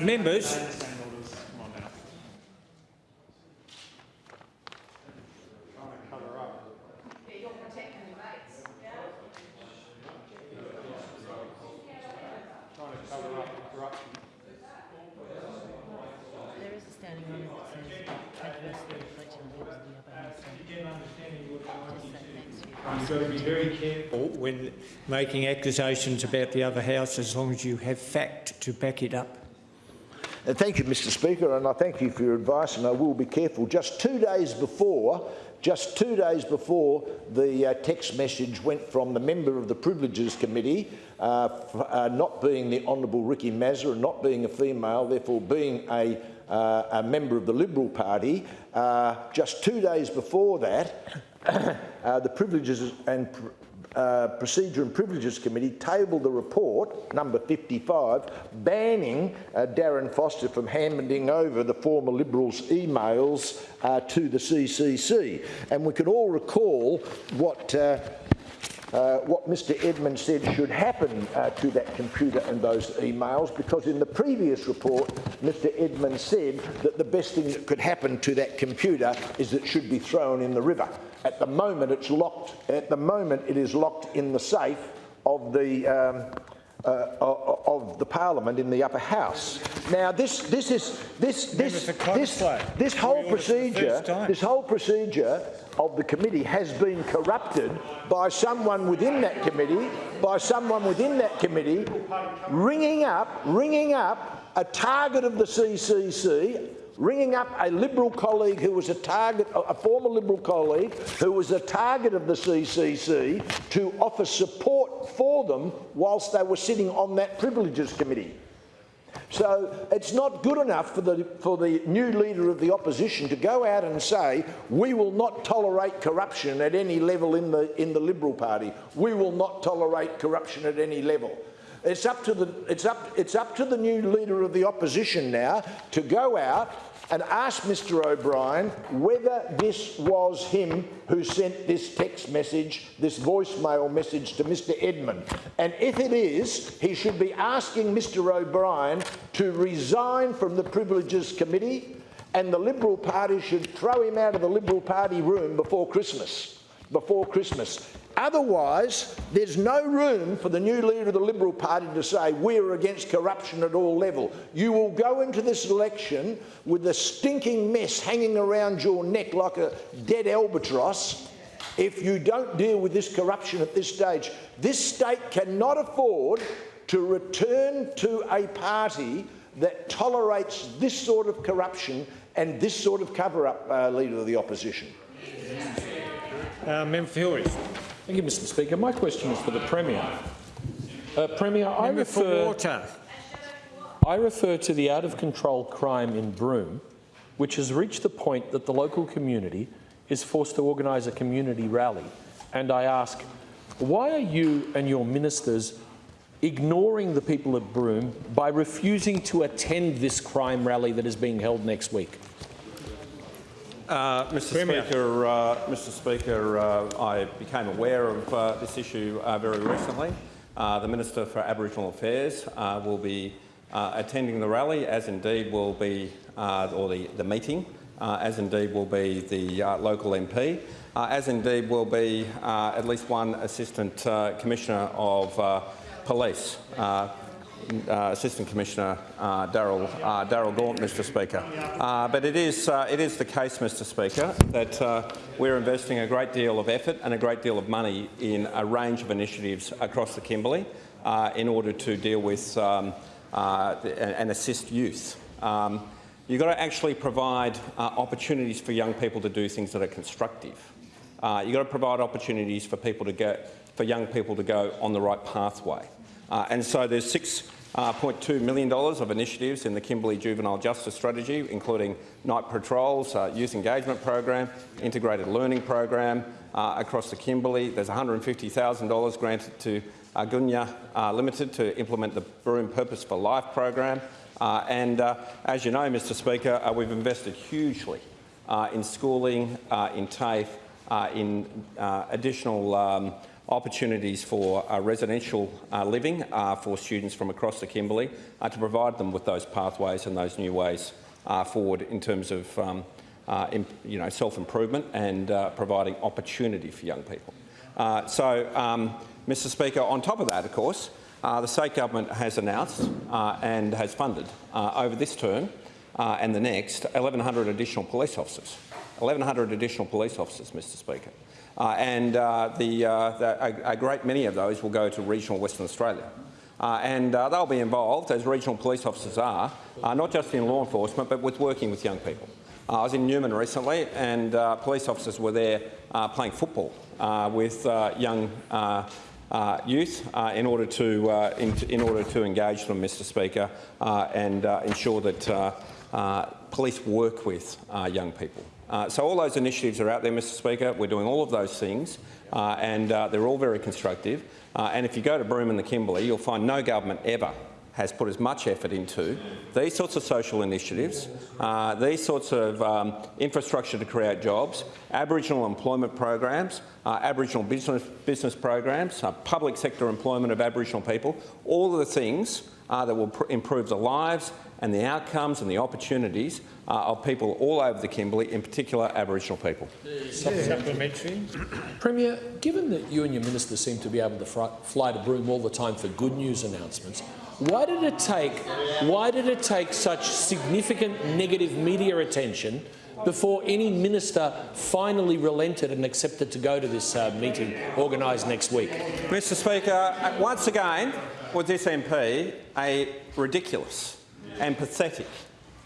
Members, There is a standing order that says adversely reflecting on members of the upper house. You've got to be very careful when making accusations about the other house as long as you have fact to back it up. Uh, thank you, Mr Speaker, and I thank you for your advice, and I will be careful. Just two days before, just two days before the uh, text message went from the member of the Privileges Committee, uh, uh, not being the Honourable Ricky Mazza and not being a female, therefore being a, uh, a member of the Liberal Party, uh, just two days before that, uh, the Privileges and uh, Procedure and Privileges Committee tabled the report, number 55, banning uh, Darren Foster from handing over the former Liberals' emails uh, to the CCC. And we can all recall what uh, uh, what Mr Edman said should happen uh, to that computer and those emails because in the previous report Mr Edman said that the best thing that could happen to that computer is that it should be thrown in the river. At the moment it's locked, at the moment it is locked in the safe of the um, uh, of the Parliament in the upper house. Now, this this is this this this this whole procedure this whole procedure of the committee has been corrupted by someone within that committee by someone within that committee ringing up ringing up a target of the CCC ringing up a Liberal colleague who was a target, a former Liberal colleague who was a target of the CCC to offer support for them whilst they were sitting on that Privileges Committee. So it's not good enough for the, for the new leader of the opposition to go out and say, we will not tolerate corruption at any level in the, in the Liberal Party. We will not tolerate corruption at any level. It's up, to the, it's, up, it's up to the new leader of the opposition now to go out and ask Mr O'Brien whether this was him who sent this text message, this voicemail message to Mr Edman. And if it is, he should be asking Mr O'Brien to resign from the Privileges Committee and the Liberal Party should throw him out of the Liberal Party room before Christmas. Before Christmas. Otherwise, there's no room for the new leader of the Liberal Party to say, we're against corruption at all levels. You will go into this election with a stinking mess hanging around your neck like a dead albatross if you don't deal with this corruption at this stage. This state cannot afford to return to a party that tolerates this sort of corruption and this sort of cover-up, uh, Leader of the Opposition. Uh, member for Hillary. Thank you, Mr Speaker. My question is for the Premier. Uh, Premier, I refer. I refer to the out-of-control crime in Broome, which has reached the point that the local community is forced to organise a community rally. And I ask, why are you and your ministers ignoring the people of Broome by refusing to attend this crime rally that is being held next week? Uh, Mr. Premier. Speaker, uh, Mr. Speaker, uh, I became aware of uh, this issue uh, very recently. Uh, the Minister for Aboriginal Affairs uh, will be uh, attending the rally, as indeed will be, uh, or the, the meeting, uh, as indeed will be the uh, local MP, uh, as indeed will be uh, at least one Assistant uh, Commissioner of uh, Police. Uh, Assistant Commissioner uh, Daryl uh, Daryl Gaunt, Mr. Speaker. Uh, but it is uh, it is the case, Mr. Speaker, that uh, we're investing a great deal of effort and a great deal of money in a range of initiatives across the Kimberley in order to deal with um, and assist youth. Um, You've got to actually provide opportunities for young people to do things that are constructive. You've got to provide opportunities for people to go, for young people to go on the right pathway. Uh, and so there's $6.2 million of initiatives in the Kimberley Juvenile Justice Strategy, including night patrols, uh, youth engagement program, integrated learning program uh, across the Kimberley. There's $150,000 granted to uh, Limited to implement the Broome Purpose for Life program. Uh, and uh, as you know, Mr Speaker, uh, we've invested hugely uh, in schooling, uh, in TAFE, uh, in uh, additional um, opportunities for uh, residential uh, living uh, for students from across the Kimberley to provide them with those pathways and those new ways forward in terms of um, you know, self-improvement and providing opportunity for young people. So, um, Mr Speaker, on top of that, of course, the state government has announced and has funded over this term and the next 1,100 additional police officers. 1,100 additional police officers, Mr Speaker. Uh, and uh, the, uh, the, a, a great many of those will go to regional Western Australia. Uh, and uh, they'll be involved, as regional police officers are, uh, not just in law enforcement, but with working with young people. I was in Newman recently, and uh, police officers were there uh, playing football uh, with young youth in order to in, in order to engage them, Mr. Speaker, and ensure that police work with young people. Uh, so all those initiatives are out there, Mr. Speaker. We're doing all of those things, uh, and uh, they're all very constructive. Uh, and if you go to Broome and the Kimberley, you'll find no government ever has put as much effort into these sorts of social initiatives, uh, these sorts of um, infrastructure to create jobs, Aboriginal employment programs, uh, Aboriginal business, business programs, public sector employment of Aboriginal people, all of the things that will improve the lives and the outcomes and the opportunities uh, of people all over the Kimberley, in particular Aboriginal people. Supplementary. Premier, given that you and your minister seem to be able to fly, fly to Broome all the time for good news announcements, why did it take why did it take such significant negative media attention before any minister finally relented and accepted to go to this uh, meeting organised next week? Mr Speaker, once again, with this MP, a ridiculous and pathetic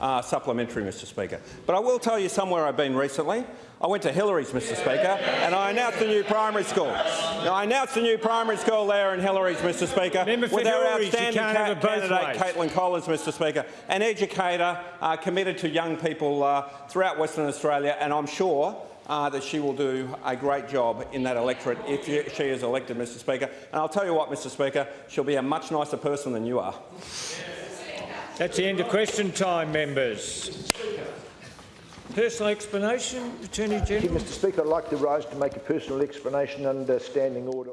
uh, supplementary, Mr Speaker. But I will tell you somewhere I've been recently. I went to Hillarys, Mr Speaker, and I announced a new primary school. Now, I announced a new primary school there in Hillarys, Mr Speaker, Member with our Hillarys, outstanding ca candidate. Caitlin Collins, Mr Speaker, an educator uh, committed to young people uh, throughout Western Australia, and I'm sure uh, that she will do a great job in that electorate if she she is elected, Mr Speaker. And I'll tell you what, Mr Speaker, she'll be a much nicer person than you are. That's the end of question time, members. Personal explanation, Attorney General. Mr Speaker. I'd like to rise to make a personal explanation under Standing Order